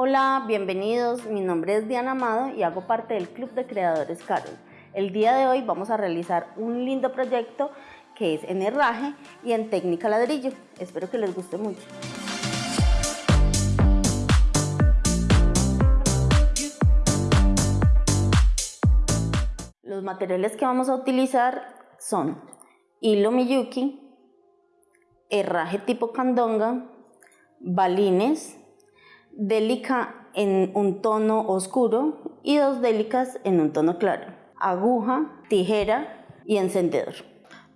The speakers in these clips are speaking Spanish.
Hola, bienvenidos. Mi nombre es Diana Amado y hago parte del Club de Creadores Carol. El día de hoy vamos a realizar un lindo proyecto que es en herraje y en técnica ladrillo. Espero que les guste mucho. Los materiales que vamos a utilizar son hilo Miyuki, herraje tipo candonga, balines, délica en un tono oscuro y dos délicas en un tono claro, aguja, tijera y encendedor.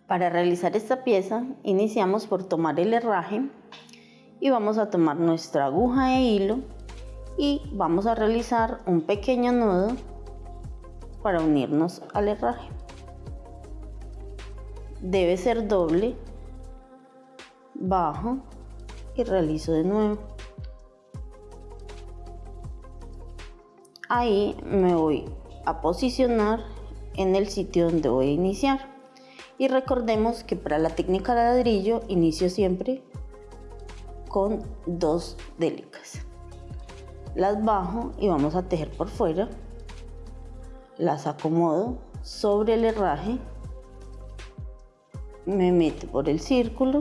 Para realizar esta pieza iniciamos por tomar el herraje y vamos a tomar nuestra aguja e hilo y vamos a realizar un pequeño nudo para unirnos al herraje. Debe ser doble, bajo y realizo de nuevo. Ahí me voy a posicionar en el sitio donde voy a iniciar. Y recordemos que para la técnica de ladrillo inicio siempre con dos délicas. Las bajo y vamos a tejer por fuera. Las acomodo sobre el herraje. Me meto por el círculo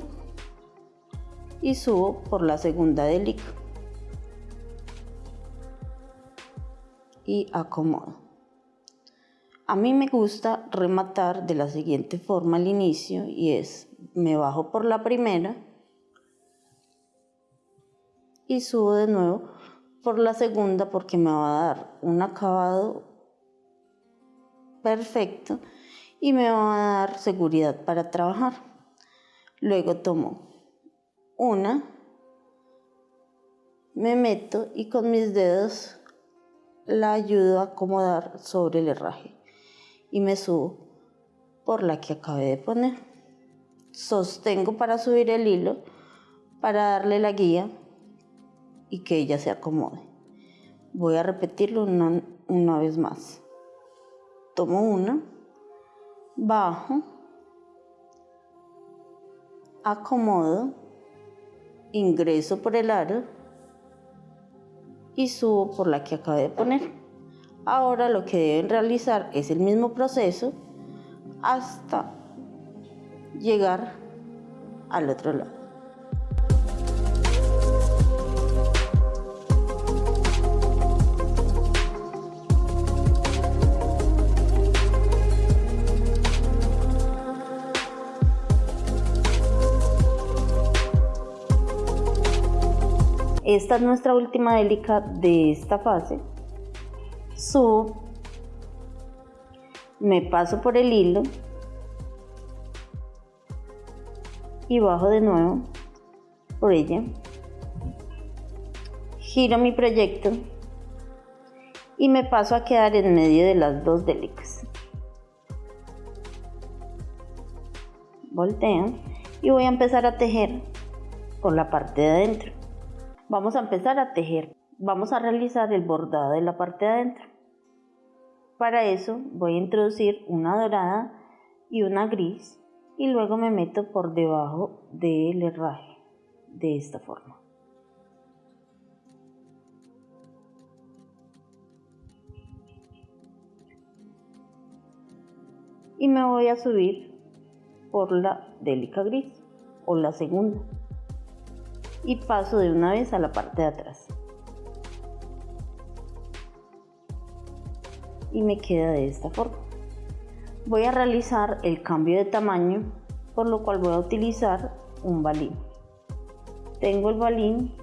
y subo por la segunda délica. Y acomodo. A mí me gusta rematar de la siguiente forma al inicio y es, me bajo por la primera y subo de nuevo por la segunda porque me va a dar un acabado perfecto y me va a dar seguridad para trabajar. Luego tomo una, me meto y con mis dedos la ayudo a acomodar sobre el herraje y me subo por la que acabé de poner. Sostengo para subir el hilo, para darle la guía y que ella se acomode. Voy a repetirlo una, una vez más. Tomo una, bajo, acomodo, ingreso por el aro y subo por la que acabé de poner. Ahora lo que deben realizar es el mismo proceso hasta llegar al otro lado. Esta es nuestra última délica de esta fase subo, me paso por el hilo y bajo de nuevo por ella, giro mi proyecto y me paso a quedar en medio de las dos délicas. Volteo y voy a empezar a tejer por la parte de adentro. Vamos a empezar a tejer. Vamos a realizar el bordado de la parte de adentro. Para eso voy a introducir una dorada y una gris y luego me meto por debajo del herraje de esta forma. Y me voy a subir por la délica gris o la segunda y paso de una vez a la parte de atrás. y me queda de esta forma. Voy a realizar el cambio de tamaño, por lo cual voy a utilizar un balín. Tengo el balín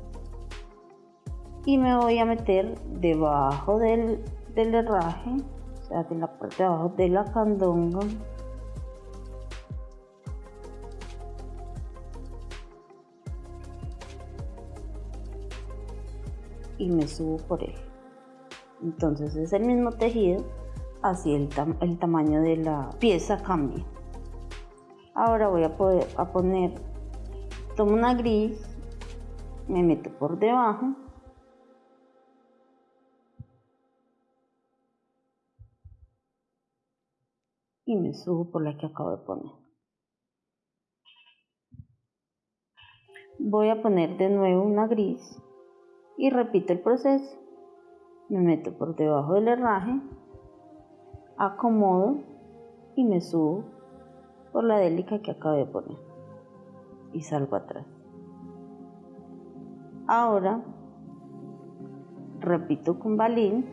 y me voy a meter debajo del, del herraje, o sea, de la parte de abajo de la candonga. Y me subo por él. Entonces es el mismo tejido así el, el tamaño de la pieza cambia. Ahora voy a poder a poner tomo una gris me meto por debajo. Y me subo por la que acabo de poner. Voy a poner de nuevo una gris y repito el proceso. Me meto por debajo del herraje, acomodo y me subo por la délica que acabé de poner y salgo atrás. Ahora repito con balín,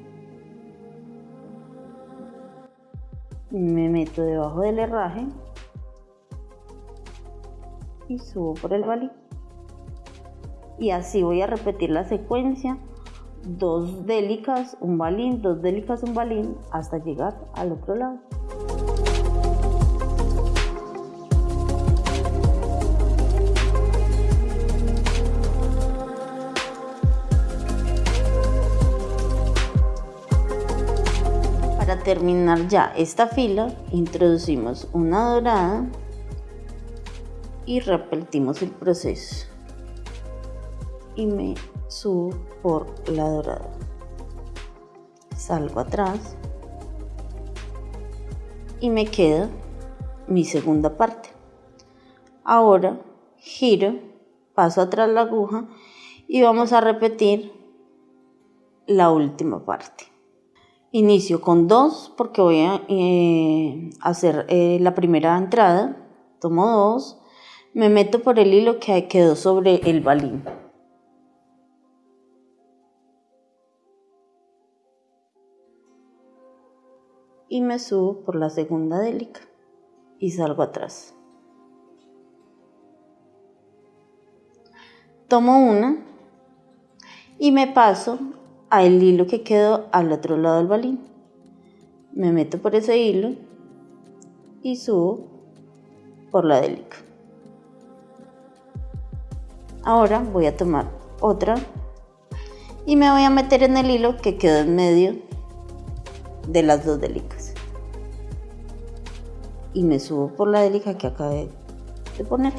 me meto debajo del herraje y subo por el balín. Y así voy a repetir la secuencia, dos délicas, un balín, dos délicas, un balín, hasta llegar al otro lado. Para terminar ya esta fila, introducimos una dorada y repetimos el proceso. Y me subo por la dorada. Salgo atrás y me queda mi segunda parte. Ahora giro, paso atrás la aguja y vamos a repetir la última parte. Inicio con dos porque voy a eh, hacer eh, la primera entrada. Tomo dos, me meto por el hilo que quedó sobre el balín. Y me subo por la segunda délica y salgo atrás. Tomo una y me paso al hilo que quedó al otro lado del balín. Me meto por ese hilo y subo por la délica. Ahora voy a tomar otra y me voy a meter en el hilo que quedó en medio de las dos délicas. Y me subo por la délica que acabé de poner.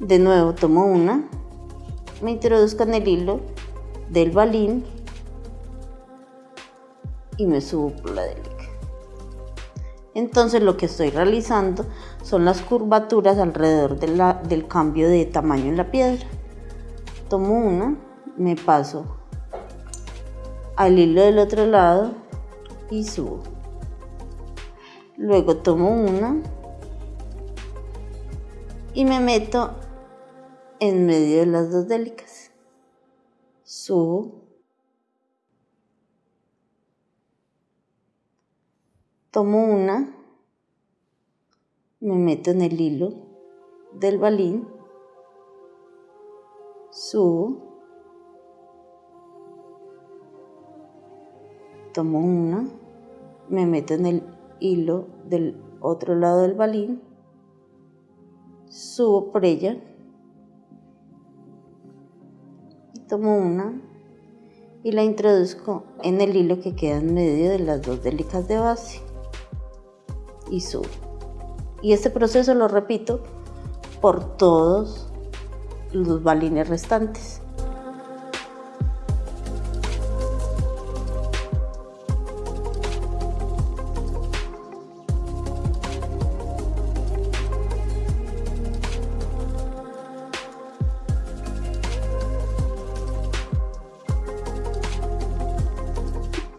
De nuevo tomo una me introduzco en el hilo del balín y me subo por la délica. Entonces lo que estoy realizando son las curvaturas alrededor del cambio de tamaño en la piedra. Tomo una, me paso al hilo del otro lado y subo. Luego tomo una y me meto en medio de las dos délicas. Subo. Tomo una, me meto en el hilo del balín, subo, tomo una, me meto en el hilo del otro lado del balín, subo por ella, tomo una y la introduzco en el hilo que queda en medio de las dos délicas de base y subo. Y este proceso lo repito por todos los balines restantes.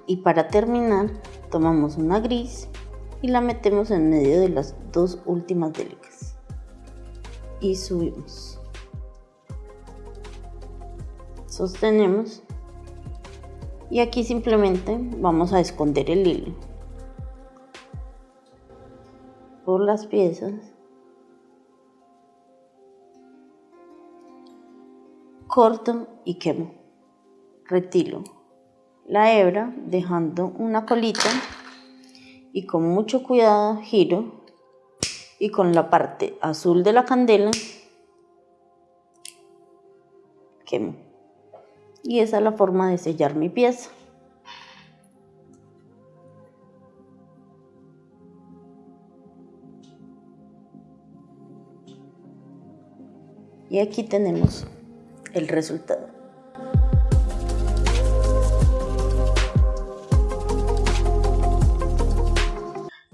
Y para terminar tomamos una gris y la metemos en medio de las dos últimas délicas y subimos. Sostenemos. Y aquí simplemente vamos a esconder el hilo. Por las piezas. Corto y quemo. Retiro la hebra dejando una colita y con mucho cuidado giro y con la parte azul de la candela quemo. Y esa es la forma de sellar mi pieza. Y aquí tenemos el resultado.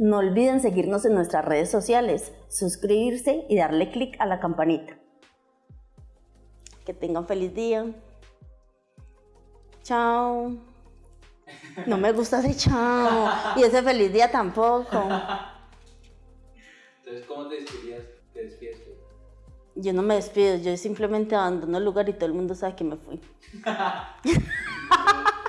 No olviden seguirnos en nuestras redes sociales, suscribirse y darle clic a la campanita. Que tengan feliz día. Chao. No me gusta ese chao. Y ese feliz día tampoco. Entonces, ¿cómo te despidirías? Te despides tú? Yo no me despido, yo simplemente abandono el lugar y todo el mundo sabe que me fui.